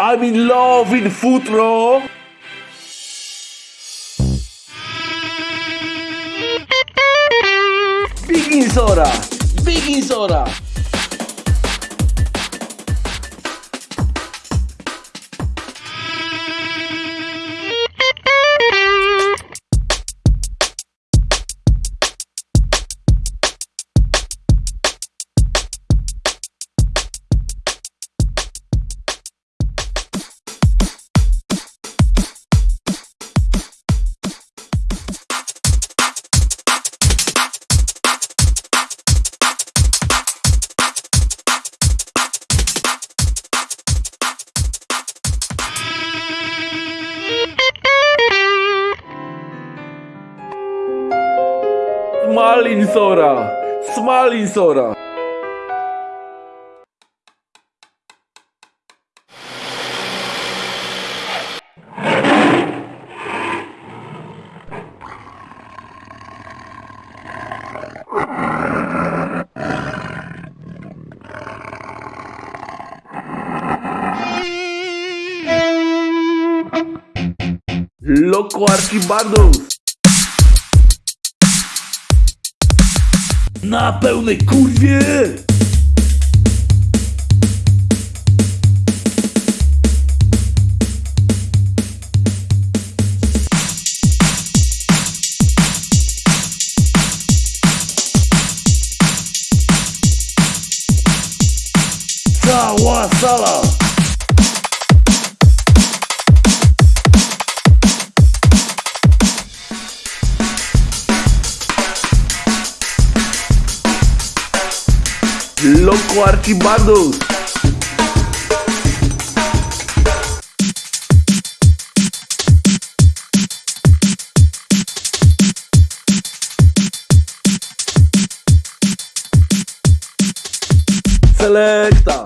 I'm in love with futro. Baking soda. Baking soda. Smalin soda. Smalin soda. Loco Archibaldos. Na pełnej kurwie! Cała sala! Loco Archibaldos. Selecta.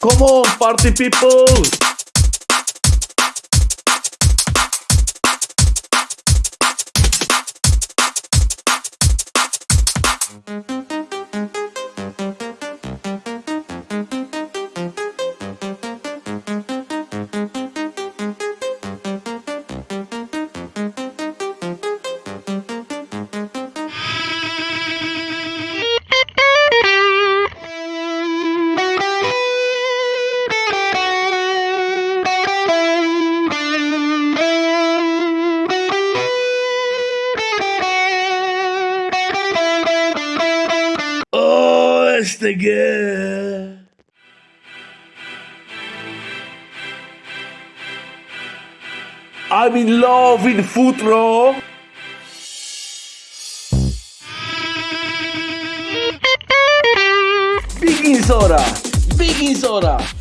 Come on, party people. STG. I'm in love with futro. Baking soda. Baking soda.